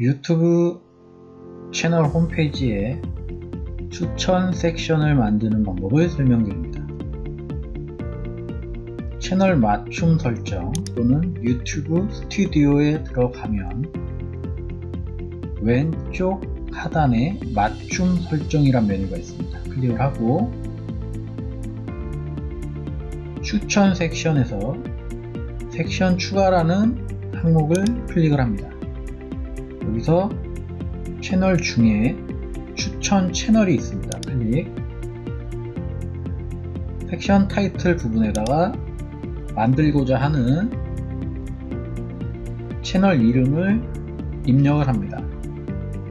유튜브 채널 홈페이지에 추천 섹션을 만드는 방법을 설명드립니다. 채널 맞춤 설정 또는 유튜브 스튜디오에 들어가면 왼쪽 하단에 맞춤 설정이란 메뉴가 있습니다. 클릭을 하고 추천 섹션에서 섹션 추가라는 항목을 클릭을 합니다. 여기서 채널 중에 추천 채널이 있습니다. 클릭 섹션 타이틀 부분에다가 만들고자 하는 채널 이름을 입력을 합니다.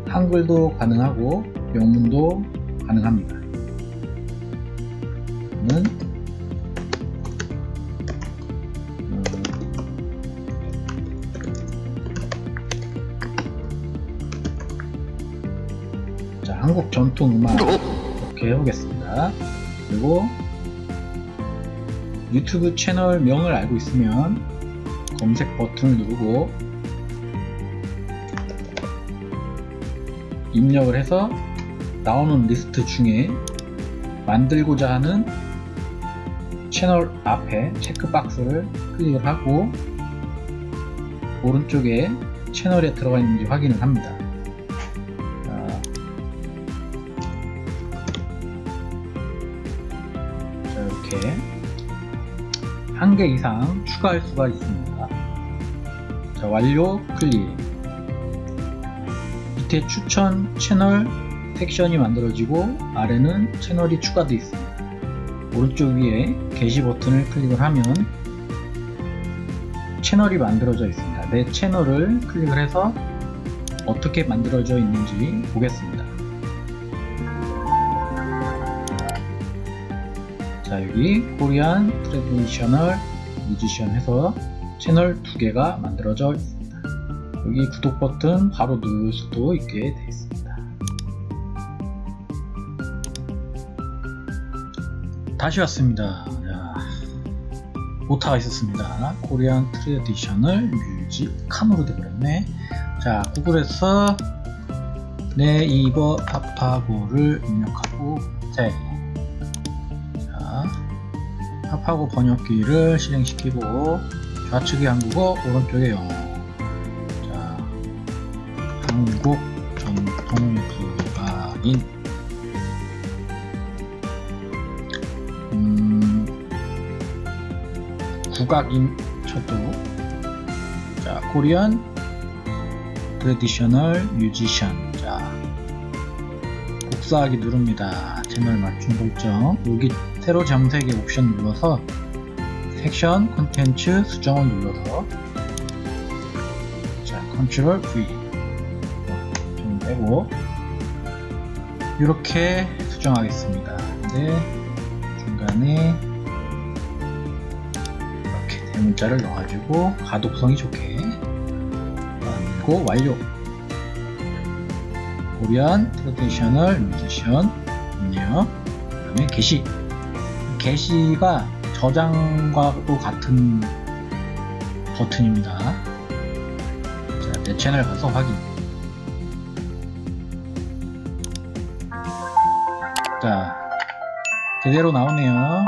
한글도 가능하고 영문도 가능합니다. 저는 자, 한국 전통 음악 이렇게 해보겠습니다. 그리고 유튜브 채널 명을 알고 있으면 검색 버튼을 누르고 입력을 해서 나오는 리스트 중에 만들고자 하는 채널 앞에 체크박스를 클릭을 하고 오른쪽에 채널에 들어가 있는지 확인을 합니다. 이렇게 한 개 이상 추가할 수가 있습니다. 자, 완료 클릭. 밑에 추천 채널 섹션이 만들어지고 아래는 채널이 추가되어 있습니다. 오른쪽 위에 게시 버튼을 클릭을 하면 채널이 만들어져 있습니다. 내 채널을 클릭을 해서 어떻게 만들어져 있는지 보겠습니다. 자 여기 Korean traditional musician 해서 채널 두 개가 만들어져 있습니다. 여기 구독 버튼 바로 누를 수도 있게 되어 있습니다. 다시 왔습니다. 자, 오타가 있었습니다. Korean traditional music 칸으로 되버렸네. 자 구글에서 네이버 파파고를 입력하고 파파고 번역기를 실행시키고 좌측이 한국어 오른쪽에 영어 자 한국 전통 국악인. 음, 국악인 쳐도. 자 Korean traditional musician. 자 복사하기 누릅니다. 채널 맞춤 설정. 여기 새로 정색의 옵션 눌러서 섹션 콘텐츠 수정을 눌러서. 자 컨트롤 V. 좀 빼고. 이렇게 수정하겠습니다. 근데 중간에 이렇게 대문자를 넣어가지고 가독성이 좋게. 만들고 완료. Korean traditional musician 입력 그 다음에 게시 게시가 저장과도 같은 버튼입니다. 자, 내 채널 가서 확인. 자 제대로 나오네요